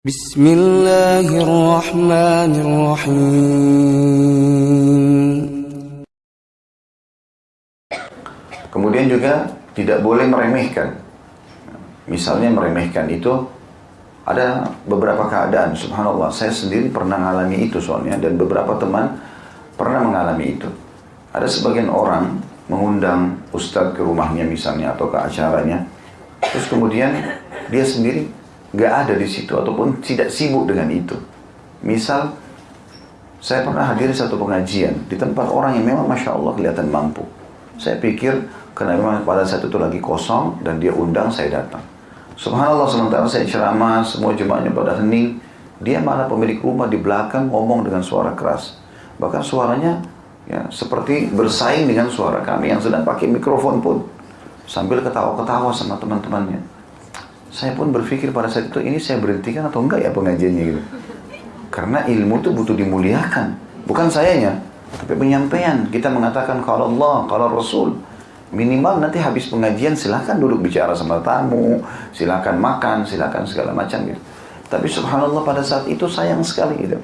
بسم الله الرحمن الرحيم Kemudian juga tidak boleh meremehkan. Misalnya meremehkan itu ada beberapa keadaan, subhanallah, saya sendiri pernah mengalami itu soalnya dan beberapa teman pernah mengalami itu. Ada sebagian orang mengundang ustadz ke rumahnya misalnya atau ke acaranya, terus kemudian dia sendiri nggak ada di situ ataupun tidak sibuk dengan itu. Misal saya pernah hadir satu pengajian di tempat orang yang memang masya Allah kelihatan mampu. Saya pikir karena memang pada saat itu lagi kosong dan dia undang saya datang. Subhanallah sementara saya ceramah semua jemaahnya pada hening, dia malah pemilik rumah di belakang ngomong dengan suara keras. Bahkan suaranya ya seperti bersaing dengan suara kami yang sedang pakai mikrofon pun sambil ketawa-ketawa sama teman-temannya. Saya pun berpikir pada saat itu ini saya berhentikan atau enggak ya pengajiannya gitu. Karena ilmu itu butuh dimuliakan, bukan sayanya, tapi penyampaian. Kita mengatakan kalau Allah, kalau Rasul. Minimal nanti habis pengajian silahkan duduk bicara sama tamu, silahkan makan, silahkan segala macam gitu. Tapi subhanallah pada saat itu sayang sekali gitu.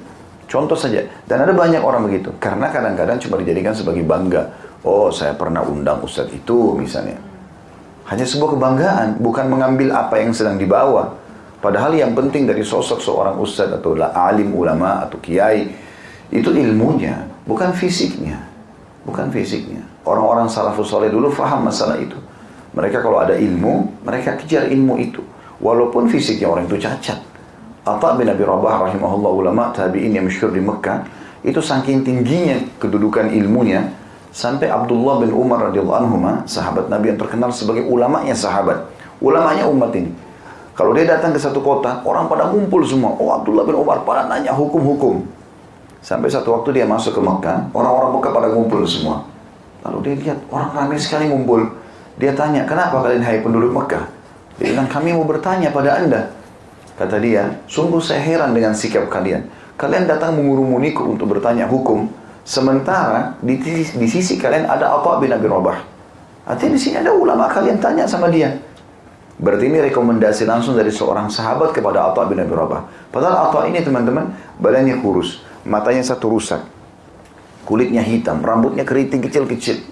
Contoh saja, dan ada banyak orang begitu. Karena kadang-kadang cuma dijadikan sebagai bangga. Oh saya pernah undang ustadz itu misalnya. Hanya sebuah kebanggaan, bukan mengambil apa yang sedang dibawa. Padahal yang penting dari sosok seorang ustadz atau alim ulama atau kiai, itu ilmunya, bukan fisiknya. Bukan fisiknya. Orang-orang salafus soleh dulu faham masalah itu. Mereka kalau ada ilmu, mereka kejar ilmu itu. Walaupun fisiknya orang itu cacat. Atta bin Abi Rabah rahimahullah ulama tabi'in yang masyhur di Mekah, itu saking tingginya kedudukan ilmunya, sampai Abdullah bin Umar radhiyallahu anhu sahabat Nabi yang terkenal sebagai ulamanya sahabat, ulamanya umat ini. Kalau dia datang ke satu kota, orang pada ngumpul semua. Oh Abdullah bin Umar pada nanya hukum-hukum. Sampai satu waktu dia masuk ke Mekah, orang-orang Mekah pada ngumpul semua. Lalu dia lihat orang ramai sekali ngumpul. Dia tanya, kenapa kalian hai penduduk Mekah? Dia bilang, kami mau bertanya pada anda. Kata dia, sungguh saya heran dengan sikap kalian. Kalian datang mengurumuniku untuk bertanya hukum. Sementara di, di sisi kalian ada apa bin Abi Rabah. Artinya di sini ada ulama kalian tanya sama dia. Berarti ini rekomendasi langsung dari seorang sahabat kepada Atta bin Abi Rabah. Padahal Atta ini teman-teman, badannya kurus, matanya satu rusak kulitnya hitam, rambutnya keriting kecil-kecil.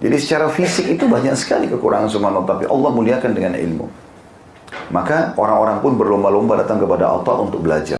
Jadi secara fisik itu banyak sekali kekurangan subhanallah, tapi Allah muliakan dengan ilmu. Maka orang-orang pun berlomba-lomba datang kepada Allah untuk belajar.